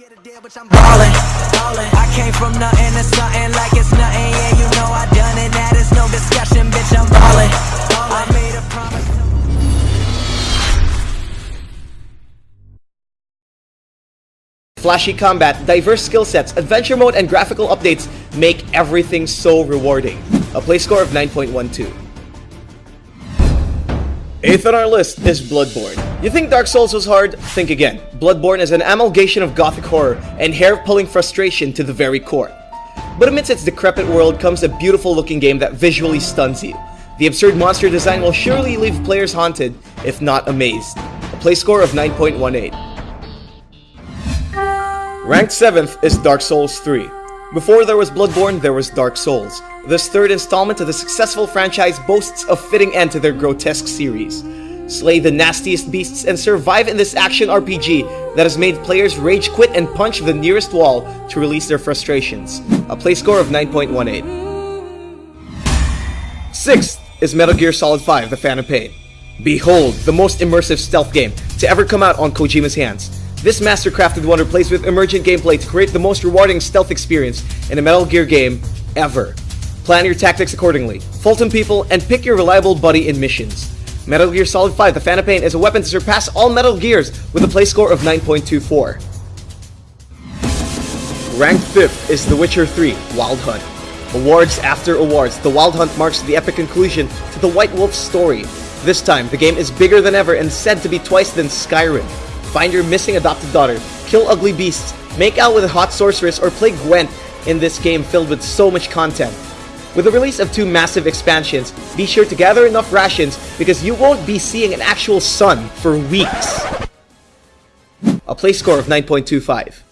Get a deal, bitch, I'm ballin', ballin'. I came from nothing to something like it's nothing. Yeah, you know I done it. That is no discussion, bitch. I'm ballin'. I made a promise. Flashy combat, diverse skill sets, adventure mode, and graphical updates make everything so rewarding. A play score of 9.12. Eighth on our list is Bloodborne. You think Dark Souls was hard? Think again. Bloodborne is an amalgamation of gothic horror and hair-pulling frustration to the very core. But amidst its decrepit world comes a beautiful looking game that visually stuns you. The absurd monster design will surely leave players haunted, if not amazed. A play score of 9.18. Ranked 7th is Dark Souls 3. Before there was Bloodborne, there was Dark Souls. This third installment of the successful franchise boasts a fitting end to their grotesque series. Slay the nastiest beasts and survive in this action RPG that has made players rage quit and punch the nearest wall to release their frustrations. A play score of 9.18. Sixth is Metal Gear Solid 5 The Phantom Pain. Behold, the most immersive stealth game to ever come out on Kojima's hands. This master-crafted wonder plays with emergent gameplay to create the most rewarding stealth experience in a Metal Gear game ever. Plan your tactics accordingly, Fulton people, and pick your reliable buddy in missions. Metal Gear Solid 5 The Pain is a weapon to surpass all Metal Gears with a play score of 9.24. Ranked 5th is The Witcher 3 Wild Hunt. Awards after awards, The Wild Hunt marks the epic conclusion to the White Wolf story. This time, the game is bigger than ever and said to be twice than Skyrim. Find your missing adopted daughter, kill ugly beasts, make out with a hot sorceress, or play Gwent in this game filled with so much content. With the release of two massive expansions, be sure to gather enough rations because you won't be seeing an actual sun for weeks. A play score of 9.25.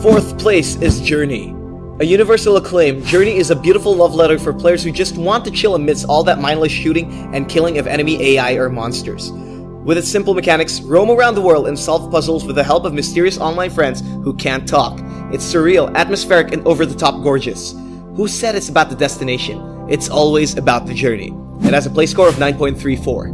Fourth place is Journey. A universal acclaim, Journey is a beautiful love letter for players who just want to chill amidst all that mindless shooting and killing of enemy AI or monsters. With its simple mechanics, roam around the world and solve puzzles with the help of mysterious online friends who can't talk. It's surreal, atmospheric, and over-the-top gorgeous. Who said it's about the destination? It's always about the journey. It has a play score of 9.34.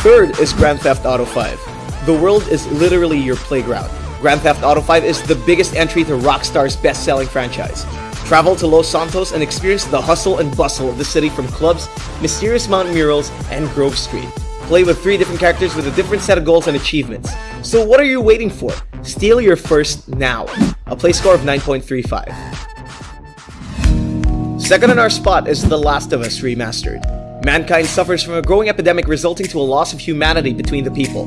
Third is Grand Theft Auto 5. The world is literally your playground. Grand Theft Auto 5 is the biggest entry to Rockstar's best-selling franchise. Travel to Los Santos and experience the hustle and bustle of the city from clubs, mysterious mountain murals, and Grove Street. Play with three different characters with a different set of goals and achievements. So what are you waiting for? Steal your first now. A play score of 9.35. Second on our spot is The Last of Us Remastered. Mankind suffers from a growing epidemic resulting to a loss of humanity between the people.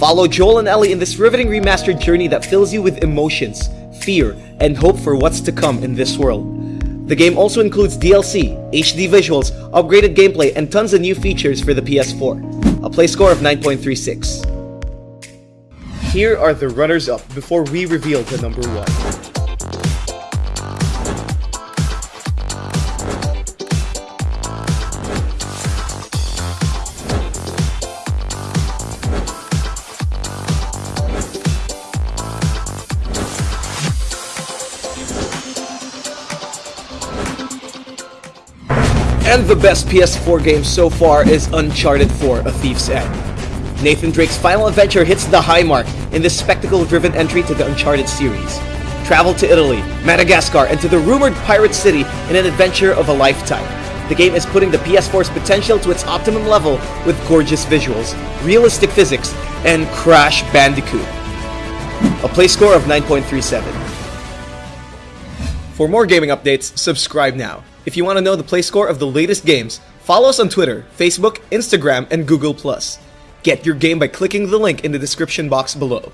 Follow Joel and Ellie in this riveting remastered journey that fills you with emotions, fear, and hope for what's to come in this world. The game also includes DLC, HD visuals, upgraded gameplay, and tons of new features for the PS4. A play score of 9.36. Here are the runners-up before we reveal the number one. And the best PS4 game so far is Uncharted 4 A Thief's End. Nathan Drake's final adventure hits the high mark in this spectacle-driven entry to the Uncharted series. Travel to Italy, Madagascar, and to the rumored pirate city in an adventure of a lifetime. The game is putting the PS4's potential to its optimum level with gorgeous visuals, realistic physics, and Crash Bandicoot. A play score of 9.37. For more gaming updates, subscribe now. If you want to know the play score of the latest games, follow us on Twitter, Facebook, Instagram, and Google+. Get your game by clicking the link in the description box below.